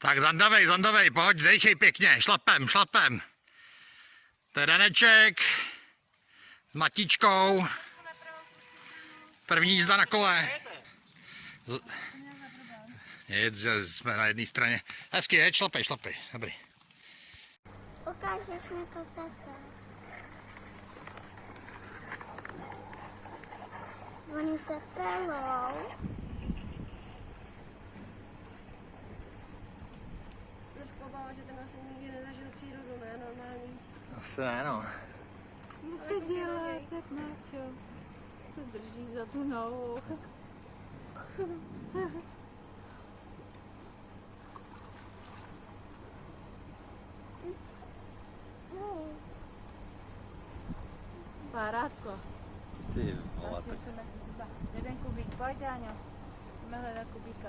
Tak zandavej, zandavej, pojď, dejchej pěkně, šlapem, šlapem. To je Daneček s Matičkou. První jízda na kole. Z- Jed, že jsme na jedné straně. Hezky, jeď, šlapej, šlapej, dobrý. Ukážeš mi to tata. Oni se pelou. Obává, že ten asi nikdy nezažil přírodu, ne? Normální. Asi ne, no. No co dělá, tak Náčo? Co drží za tu nohu? Parádko. Ty vole, Jeden kubík, pojď Dáňo. Jdeme hledat kubíka.